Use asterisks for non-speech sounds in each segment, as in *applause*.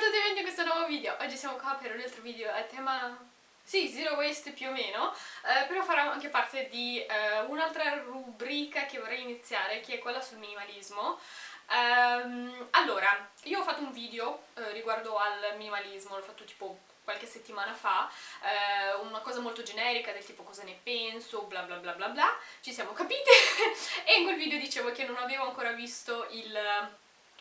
a tutti e benvenuti in questo nuovo video. Oggi siamo qua per un altro video a tema... Sì, zero waste più o meno, eh, però farò anche parte di eh, un'altra rubrica che vorrei iniziare, che è quella sul minimalismo. Um, allora, io ho fatto un video eh, riguardo al minimalismo, l'ho fatto tipo qualche settimana fa, eh, una cosa molto generica del tipo cosa ne penso, bla bla bla bla bla, ci siamo capite, *laughs* e in quel video dicevo che non avevo ancora visto il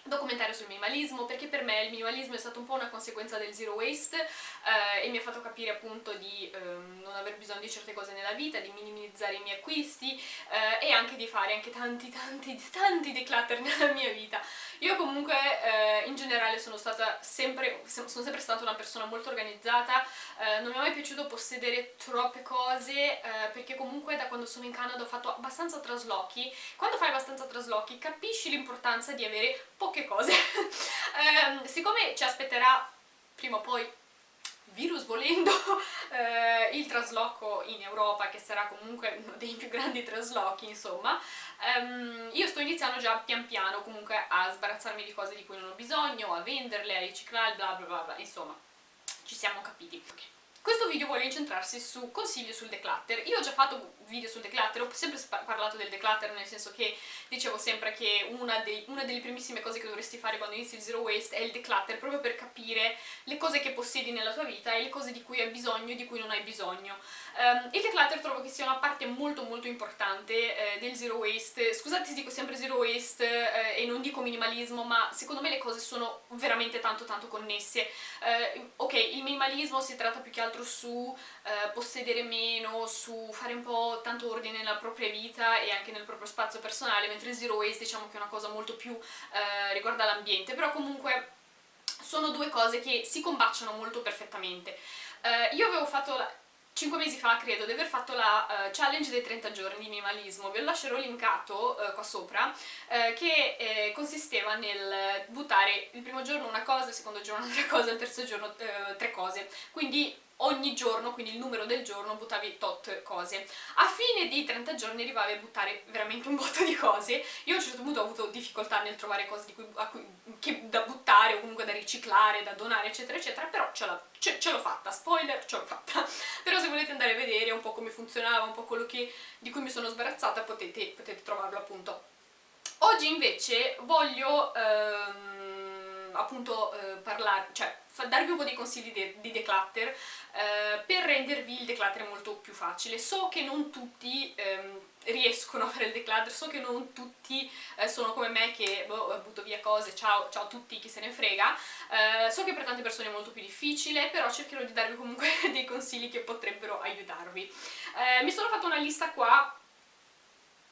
documentario sul minimalismo perché per me il minimalismo è stato un po' una conseguenza del zero waste eh, e mi ha fatto capire appunto di eh, non aver bisogno di certe cose nella vita, di minimizzare i miei acquisti eh, e anche di fare anche tanti tanti tanti declutter *laughs* nella mia vita. Io comunque eh, in generale sono stata sempre, sono sempre stata una persona molto organizzata, eh, non mi è mai piaciuto possedere troppe cose eh, perché comunque da quando sono in Canada ho fatto abbastanza traslochi, quando fai abbastanza traslochi capisci l'importanza di avere poche cose. *laughs* eh, siccome ci aspetterà prima o poi virus volendo, *laughs* eh, il trasloco in Europa, che sarà comunque uno dei più grandi traslochi, insomma, ehm, io sto iniziando già pian piano comunque a sbarazzarmi di cose di cui non ho bisogno, a venderle, a riciclarle, bla bla bla, bla. insomma, ci siamo capiti. Okay. Questo video vuole incentrarsi su consigli sul declutter. Io ho già fatto video sul declutter, ho sempre parlato del declutter nel senso che dicevo sempre che una, dei, una, delle primissime cose che dovresti fare quando inizi il zero waste è il declutter, proprio per capire le cose che possiedi nella tua vita e le cose di cui hai bisogno e di cui non hai bisogno. Um, il declutter trovo che sia una parte molto molto importante eh, del zero waste. Scusate se dico sempre zero waste eh, e non dico minimalismo, ma secondo me le cose sono veramente tanto tanto connesse. Eh, ok, il minimalismo si tratta più che altro su eh, possedere meno, su fare un po' tanto ordine nella propria vita e anche nel proprio spazio personale, mentre il zero waste diciamo che è una cosa molto più eh, riguarda l'ambiente, però comunque sono due cose che si combaciano molto perfettamente. Uh, io avevo fatto la, 5 mesi fa credo di aver fatto la uh, challenge dei 30 giorni di minimalismo, ve lo lascerò linkato uh, qua sopra, uh, che eh, consisteva nel buttare il primo giorno una cosa, il secondo giorno *laughs* un'altra cosa, il terzo giorno tre cose, quindi ogni giorno, quindi il numero del giorno, buttavi tot cose. A fine di 30 giorni arrivavi a buttare veramente un botto di cose. Io a un certo punto ho avuto difficoltà nel trovare cose cui, cui, da buttare o comunque da riciclare, da donare, eccetera, eccetera, però ce l'ho fatta, spoiler, ce l'ho fatta. *laughs* però se volete andare a vedere un po' come funzionava, un po' quello che, di cui mi sono sbarazzata, potete, potete trovarlo appunto. Oggi invece voglio... Ehm, appunto eh, parlare, cioè darvi un po' di consigli di, di declutter eh, per rendervi il declutter molto più facile. So che non tutti ehm, riescono a fare il declutter, so che non tutti eh, sono come me che boh, butto via cose, ciao, ciao a tutti, chi se ne frega. Eh, so che per tante persone è molto più difficile, però cercherò di darvi comunque *laughs* dei consigli che potrebbero aiutarvi. Eh, mi sono fatta una lista qua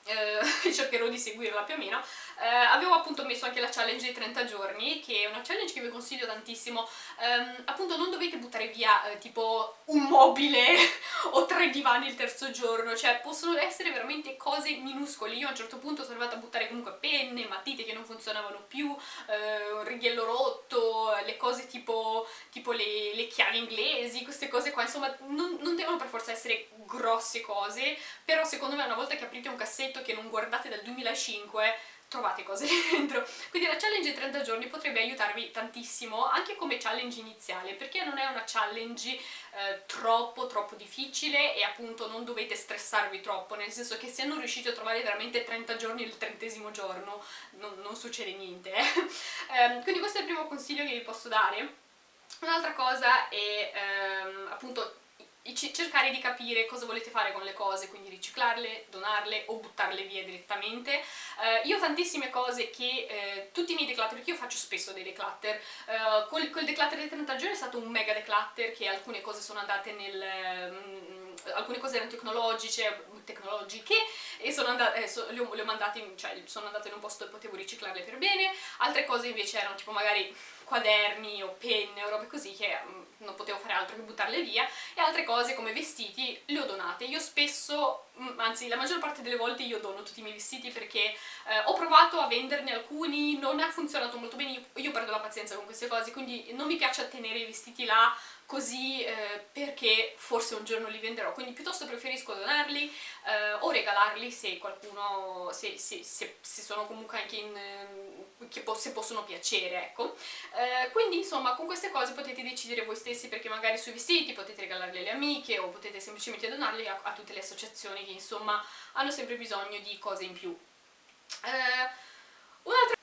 eh, *laughs* cercherò di seguirla più o meno, eh, avevo appunto messo anche la challenge dei 30 giorni, che è una challenge che vi consiglio tantissimo, um, appunto non dovete buttare via eh, tipo un mobile *laughs* o tre divani il terzo giorno, cioè possono essere veramente cose minuscole, io a un certo punto sono arrivata a buttare comunque penne, matite che non funzionavano più, eh, un righello rotto, le cose tipo, tipo le, le, chiavi inglesi, queste cose qua, insomma non, non devono per forza essere grosse cose, però secondo me una volta che aprite un cassetto che non guardate dal 2005 trovate cose *laughs* dentro. Quindi la challenge 30 giorni potrebbe aiutarvi tantissimo, anche come challenge iniziale, perché non è una challenge eh, troppo troppo difficile e appunto non dovete stressarvi troppo, nel senso che se non riuscite a trovare veramente 30 giorni il trentesimo giorno non, non succede niente. Eh. *laughs* eh, quindi questo è il primo consiglio che vi posso dare. Un'altra cosa è ehm, appunto cercare di capire cosa volete fare con le cose, quindi riciclarle, donarle o buttarle via direttamente. Uh, io ho tantissime cose che, uh, tutti i miei declutter, perché io faccio spesso dei declutter, uh, col, col declutter dei 30 giorni è stato un mega declutter che alcune cose sono andate nel... Um, alcune cose erano tecnologiche, tecnologiche e sono andate, eh, so, le, ho, le ho mandate, cioè sono andate in un posto dove potevo riciclarle per bene, altre cose invece erano tipo magari quaderni o penne o robe così che um, non potevo fare altro che buttarle via. E altre cose come vestiti le ho donate. Io spesso, mm, anzi la maggior parte delle volte io dono tutti i miei vestiti perché eh, ho provato a venderne alcuni, non ha funzionato molto bene, io, io perdo la pazienza con queste cose, quindi non mi piace tenere i vestiti là così eh, perché forse un giorno li venderò, quindi piuttosto preferisco donarli eh, o regalarli se qualcuno, se, se, se, se sono comunque anche in che po se possono piacere, ecco. Eh, quindi insomma con queste cose potete decidere voi stessi perché magari sui vestiti potete regalarli alle amiche o potete semplicemente donarli a, a tutte le associazioni che insomma hanno sempre bisogno di cose in più. Eh, un'altra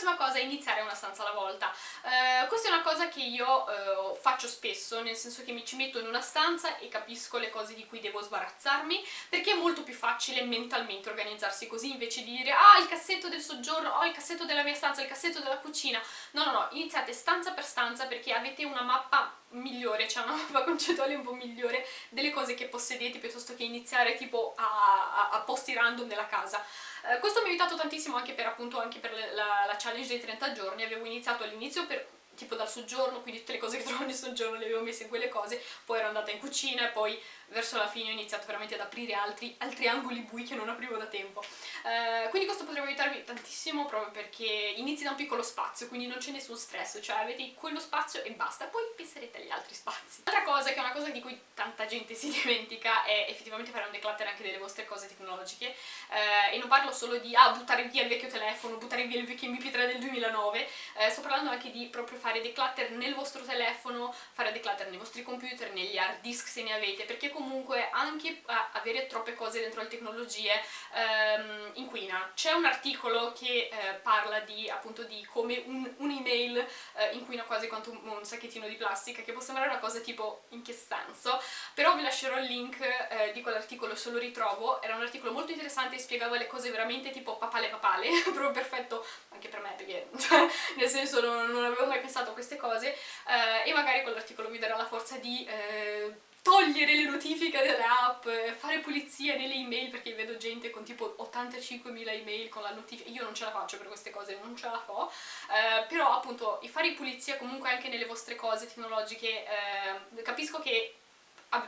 prossima cosa è iniziare una stanza alla volta. Eh, questa è una cosa che io eh, faccio spesso, nel senso che mi ci metto in una stanza e capisco le cose di cui devo sbarazzarmi, perché è molto più facile mentalmente organizzarsi così, invece di dire ah il cassetto del soggiorno, oh il cassetto della mia stanza, il cassetto della cucina. No, no, no, iniziate stanza per stanza perché avete una mappa migliore, cioè una mappa *laughs* concettuale un po' migliore delle cose che possedete piuttosto che iniziare tipo a, a, a posti random nella casa. Eh, questo mi ha aiutato tantissimo anche per, appunto, anche per la, la challenge dei 30 giorni, avevo iniziato all'inizio per tipo dal soggiorno, quindi tutte le cose che *laughs* trovo nel soggiorno le avevo messe in quelle cose, poi ero andata in cucina e poi verso la fine ho iniziato veramente ad aprire altri, altri angoli bui che non aprivo da tempo. Eh, quindi questo potrebbe aiutarvi tantissimo proprio perché inizi da un piccolo spazio, quindi non c'è nessun stress, cioè avete quello spazio e basta, poi penserete agli altri spazi. Altra cosa, che è una cosa di cui tanta gente si *laughs* dimentica, è effettivamente fare un declutter anche delle vostre cose tecnologiche, eh, e non parlo solo di ah, buttare via il vecchio telefono, buttare via il vecchio MP3 del 2009, eh, sto parlando anche di proprio fare declutter nel vostro telefono, fare declutter nei vostri computer, negli hard disk se ne avete, perché comunque comunque anche avere troppe cose dentro le tecnologie ehm, inquina. C'è un articolo che eh, parla di, appunto di come un'email un eh, inquina quasi quanto un, un, sacchettino di plastica, che può sembrare una cosa tipo in che senso, però vi lascerò il link eh, di quell'articolo se lo ritrovo, era un articolo molto interessante e spiegava le cose veramente tipo papale papale, *laughs* proprio perfetto anche per me perché cioè, nel senso non, non, avevo mai pensato a queste cose eh, e magari quell'articolo vi darà la forza di eh, togliere le notifiche delle app, fare pulizia nelle email perché vedo gente con tipo 85.000 email con la notifica, io non ce la faccio per queste cose, non ce la fo, eh, però appunto fare pulizia comunque anche nelle vostre cose tecnologiche, eh, capisco che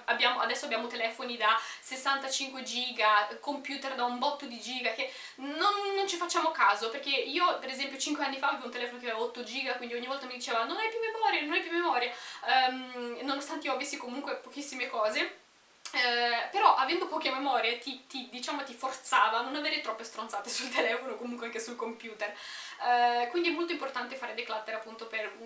abbiamo, adesso abbiamo telefoni da 65 giga, computer da un botto di giga, che non, non, ci facciamo caso, perché io per esempio 5 anni fa avevo un telefono che aveva 8 giga, quindi ogni volta mi diceva non hai più memoria, non hai più memoria, um, nonostante io avessi comunque pochissime cose, eh, però avendo poche memorie ti, ti, diciamo, ti, forzava a non avere troppe stronzate *laughs* sul telefono, comunque anche sul computer. Eh, quindi è molto importante fare declutter appunto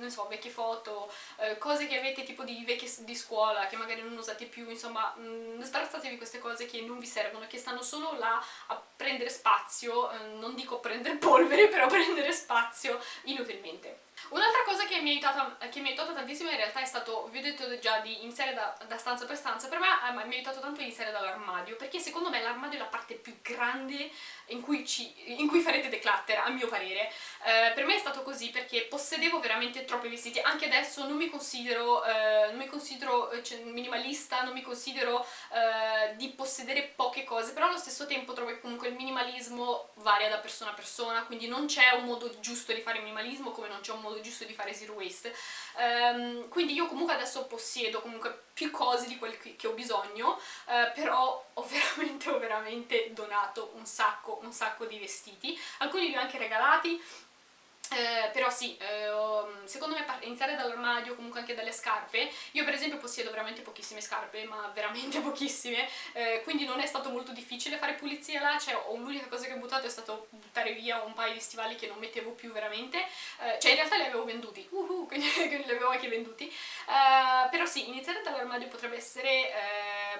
non so, vecchie foto, eh, cose che avete tipo di vecchie di scuola, che magari non usate più, insomma, mh, mm, sbarazzatevi queste cose che non vi servono, che stanno solo là a prendere spazio, eh, non dico prendere *laughs* polvere, però prendere spazio inutilmente. Un'altra cosa che mi, aiutato, che mi, ha aiutato tantissimo in realtà è stato, vi ho detto già, di iniziare da, da stanza per stanza, per me eh, mi ha aiutato tanto iniziare dall'armadio, perché secondo me l'armadio è la parte più grande in cui, ci, in cui farete declutter, a mio parere. Eh, per me è stato così perché possedevo veramente troppi vestiti, anche adesso non mi considero, eh, non mi considero eh, cioè, minimalista, non mi considero eh, di possedere poche cose, però allo stesso tempo trovo che comunque il minimalismo varia da persona a persona, quindi non c'è un modo giusto di fare minimalismo come non c'è un modo modo giusto di fare zero waste. Um, quindi io comunque adesso possiedo comunque più cose di quelle che ho bisogno uh, però ho *laughs* veramente, ho veramente donato un sacco, un sacco di vestiti. Alcuni li ho anche regalati eh, però sì, eh, secondo me iniziare dall'armadio, comunque anche dalle scarpe, io per esempio possiedo veramente pochissime scarpe, ma veramente *laughs* pochissime, eh, quindi non è stato molto difficile fare pulizia là, cioè l'unica cosa che ho buttato è stato buttare via un paio di stivali che non mettevo più veramente, eh, cioè in realtà li avevo venduti, uh -huh, *laughs* quindi, quindi li avevo anche venduti, eh, però sì, iniziare dall'armadio potrebbe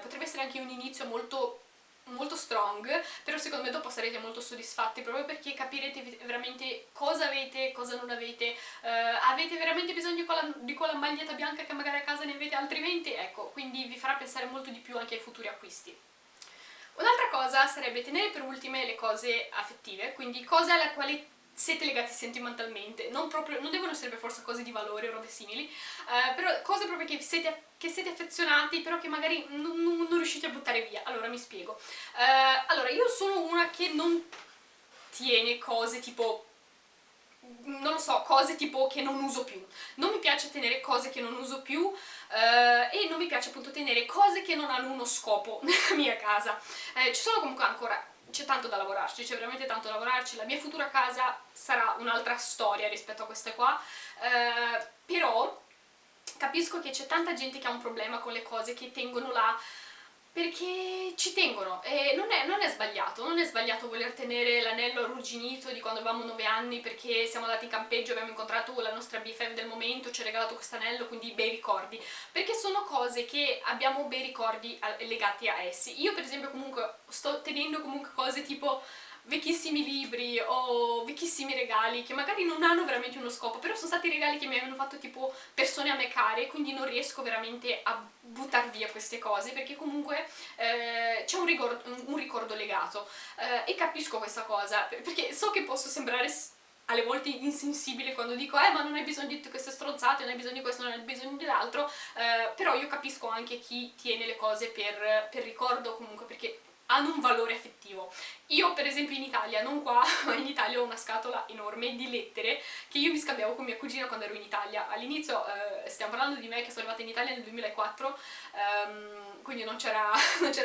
potrebbe essere anche un inizio molto molto strong, però secondo me dopo sarete molto soddisfatti proprio perché capirete veramente cosa avete, cosa non avete, uh, avete veramente bisogno di quella, di quella, maglietta bianca che magari a casa ne avete altrimenti, ecco, quindi vi farà pensare molto di più anche ai futuri acquisti. Un'altra cosa sarebbe tenere per ultime le cose affettive, quindi cose alla quale siete legati sentimentalmente, non, proprio, non devono essere per forza cose di valore o robe simili, eh, però cose proprio che siete, che siete affezionati però che magari non, non, riuscite a buttare via. Allora, mi spiego. Eh, allora, io sono una che non tiene cose tipo non lo so, cose tipo che non uso più. Non mi piace tenere cose che non uso più eh, e non mi piace appunto tenere cose che non hanno uno scopo *laughs* nella mia casa. Eh, ci sono comunque ancora c'è tanto da lavorarci, c'è veramente tanto da lavorarci, la mia futura casa sarà un'altra storia rispetto a queste qua, eh, però capisco che c'è tanta gente che ha un problema con le cose che tengono là perché ci tengono e non è, non è, sbagliato, non è sbagliato voler tenere l'anello arrugginito di quando avevamo 9 anni perché siamo andati in campeggio, abbiamo incontrato la nostra BFF del momento, ci ha regalato questo anello, quindi bei ricordi, perché sono cose che abbiamo bei ricordi legati a essi. Io per esempio comunque sto tenendo comunque cose tipo vecchissimi libri o vecchissimi regali che magari non hanno veramente uno scopo, però sono stati regali che mi avevano fatto tipo persone a me care, quindi non riesco veramente a buttare via queste cose perché comunque eh, c'è un, un, ricordo legato. Eh, e capisco questa cosa perché so che posso sembrare alle volte insensibile quando dico eh ma non hai bisogno di queste stronzate, non hai bisogno di questo, non hai bisogno dell'altro eh, però io capisco anche chi tiene le cose per, per ricordo comunque perché hanno un valore affettivo. Io per esempio in Italia, non qua, ma *laughs* in Italia ho una scatola enorme di lettere che io mi scambiavo con mia cugina quando ero in Italia. All'inizio, eh, stiamo parlando di me che sono arrivata in Italia nel 2004, ehm, quindi *laughs* non c'era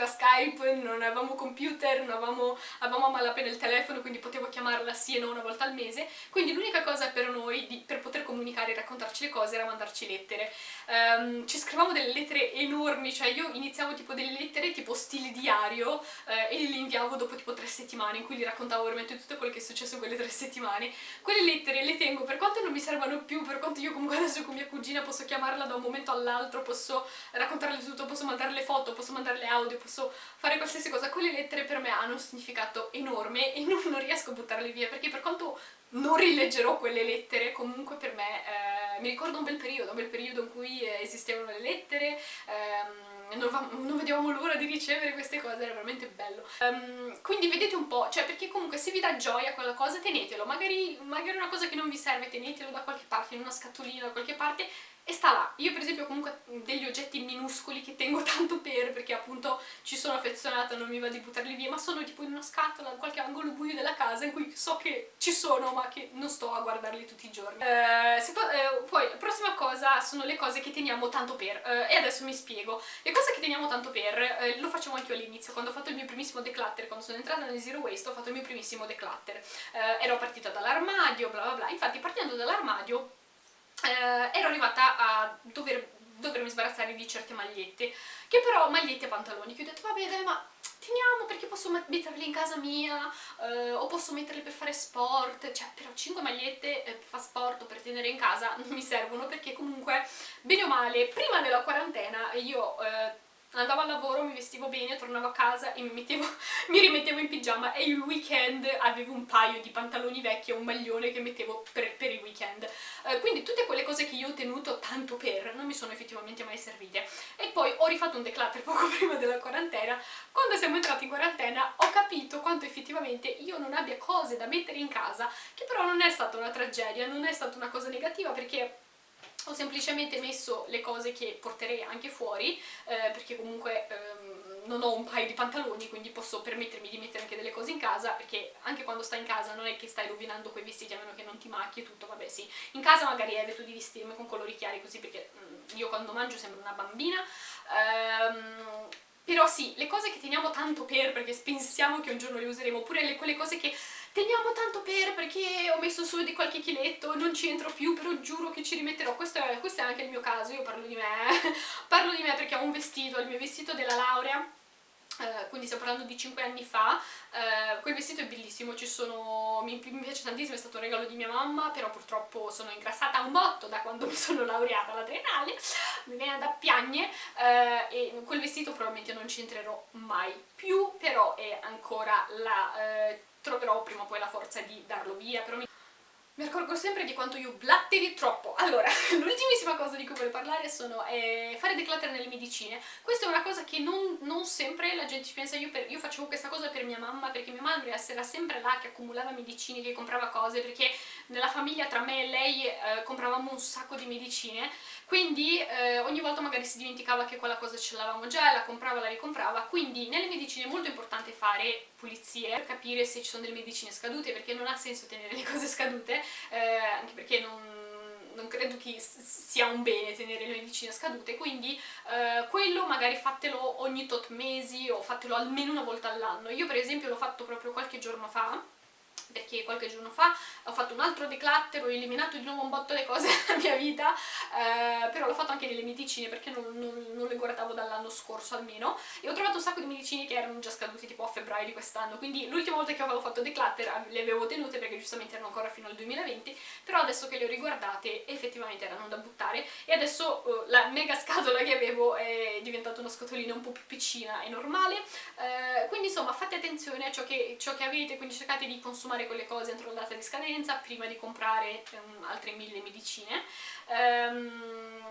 Skype, non avevamo computer, non avevamo, avevamo a malapena il telefono, quindi potevo chiamarla sì e no una volta al mese, quindi l'unica cosa per noi, di, per le cose, era mandarci lettere. Um, ci scrivevamo delle lettere enormi, cioè io iniziavo tipo delle lettere tipo stile diario eh, e li inviavo dopo tipo tre settimane in cui gli raccontavo veramente tutto quello che è successo in quelle tre settimane. Quelle lettere le tengo per quanto non mi servano più, per quanto io comunque adesso con mia cugina posso chiamarla da un momento all'altro, posso raccontarle tutto, posso mandarle foto, posso mandarle audio, posso fare qualsiasi cosa. Quelle lettere per me hanno un significato enorme e non, non riesco a buttarle via perché per quanto non rileggerò quelle lettere, comunque per me eh, mi ricordo un bel periodo, un bel periodo in cui eh, esistevano le lettere, ehm, non, non, vedevamo l'ora di ricevere queste cose, era veramente bello. Um, quindi vedete un po', cioè perché comunque se vi dà gioia quella cosa tenetelo, magari, magari una cosa che non vi serve tenetelo da qualche parte, in una scatolina da qualche parte e sta là. Io per esempio comunque degli oggetti minuscoli che tengo *laughs* tanto per, perché appunto ci sono affezionata, non mi va di buttarli via, ma sono tipo in una scatola, in qualche angolo buio della casa in cui so che ci sono ma che non sto a guardarli tutti i giorni. Eh, eh, poi la prossima cosa sono le cose che teniamo tanto per, eh, e adesso mi spiego. Le cose che teniamo tanto per, eh, lo facevo anche io all'inizio, quando ho fatto il mio primissimo declutter, quando sono entrata nel Zero Waste ho fatto il mio primissimo declutter. Eh, ero partita dall'armadio, bla bla bla, infatti partendo dall'armadio eh, ero arrivata a dover, dovermi sbarazzare di certe magliette, che però magliette e pantaloni, che ho detto vabbè dai ma teniamo perché posso metterle in casa mia eh, o posso metterle per fare sport, cioè però 5 magliette eh, per fare sport o per tenere in casa *laughs* non mi servono perché comunque bene o male prima della quarantena io eh, andavo al lavoro, mi vestivo bene, tornavo a casa e mi, mettevo, *laughs* mi rimettevo in pigiama e il weekend avevo un paio di pantaloni vecchi e un maglione che mettevo per, per il weekend. Uh, quindi tutte quelle cose che io ho tenuto tanto per non mi sono effettivamente mai servite. E poi ho rifatto un declutter *laughs* poco prima della quarantena. Quando siamo entrati in quarantena ho capito quanto effettivamente io non abbia cose da mettere in casa, che però non è stata una tragedia, non è stata una cosa negativa perché ho semplicemente messo le cose che porterei anche fuori eh, perché comunque ehm, non ho un paio di pantaloni quindi posso permettermi di mettere anche delle cose in casa perché anche quando stai in casa non è che stai rovinando quei vestiti a meno che non ti macchi e tutto, vabbè sì. In casa magari evito di vestirmi con colori chiari così perché mm, io quando mangio sembro una bambina. Ehm, però sì, le cose che teniamo tanto per perché pensiamo che un giorno le useremo oppure le, quelle cose che teniamo tanto per perché ho messo su di qualche chiletto, non ci entro più, però giuro che ci rimetterò. Questo è, questo è anche il mio caso, io parlo di me. *laughs* parlo di me perché ho un vestito, il mio vestito della laurea, Uh, quindi stiamo parlando di 5 anni fa, uh, quel vestito è bellissimo, sono, mi, mi, piace tantissimo, è stato un regalo di mia mamma, però purtroppo sono ingrassata un botto da quando *laughs* mi sono laureata alla mi viene da piagne uh, e quel vestito probabilmente non ci entrerò mai più, però è ancora la troverò prima o poi la forza di darlo via, però mi... Mi accorgo sempre di quanto io blatteri troppo. Allora, *laughs* l'ultimissima cosa di cui voglio parlare sono eh, fare declutter nelle medicine. Questa è una cosa che non, non sempre la gente ci pensa. Io, per, io, facevo questa cosa per mia mamma, perché mia mamma era sempre là che accumulava medicine, che comprava cose, perché nella famiglia tra me e lei eh, compravamo un sacco di medicine quindi eh, ogni volta magari si dimenticava che quella cosa ce l'avevamo già, la comprava, la ricomprava, quindi nelle medicine è molto importante fare pulizie per capire se ci sono delle medicine scadute, perché non ha senso tenere le cose scadute, eh, anche perché non, non credo che sia un bene tenere le medicine scadute, quindi eh, quello magari fatelo ogni tot mesi o fatelo almeno una volta all'anno. Io per esempio l'ho fatto proprio qualche giorno fa, perché qualche giorno fa ho fatto un altro declutter, ho eliminato di nuovo un botto le cose *laughs* della mia vita eh, però l'ho fatto anche nelle medicine perché non, non, non le guardavo dall'anno scorso almeno e ho trovato un sacco di medicine che erano già scadute tipo a febbraio di quest'anno quindi l'ultima volta che avevo fatto declutter le avevo tenute perché giustamente erano ancora fino al 2020 però adesso che le ho riguardate effettivamente erano da buttare e adesso uh, la mega scatola che avevo è diventata una scatolina un po' più piccina e normale eh, quindi insomma fate attenzione a ciò che, ciò che, avete quindi cercate di consumare quelle cose entro la data di scadenza prima di comprare um, altre mille medicine um,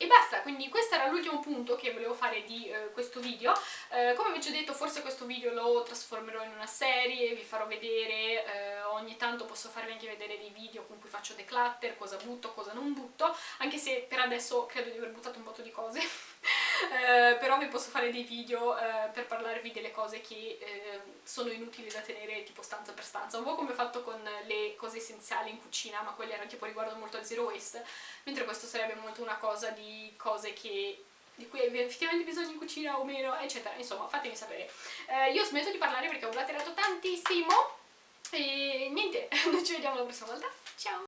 e basta, quindi questo era l'ultimo punto che volevo fare di eh, questo video. Eh, come vi ho già detto, forse questo video lo trasformerò in una serie, vi farò vedere, eh, ogni tanto posso farvi anche vedere dei video con cui faccio declutter, cosa butto, cosa non butto, anche se per adesso credo di aver buttato un po' di cose. *laughs* Eh, però vi posso fare dei video eh, per parlarvi delle cose che eh, sono inutili da tenere tipo stanza per stanza, un po' come ho fatto con le cose essenziali in cucina, ma quelle erano tipo riguardo molto al zero waste, mentre questo sarebbe molto una cosa di cose che di cui avete effettivamente bisogno in cucina o meno, eccetera. Insomma, fatemi sapere. Eh, io smetto di parlare perché ho blatterato tantissimo e niente, noi *laughs* ci vediamo la prossima volta. Ciao!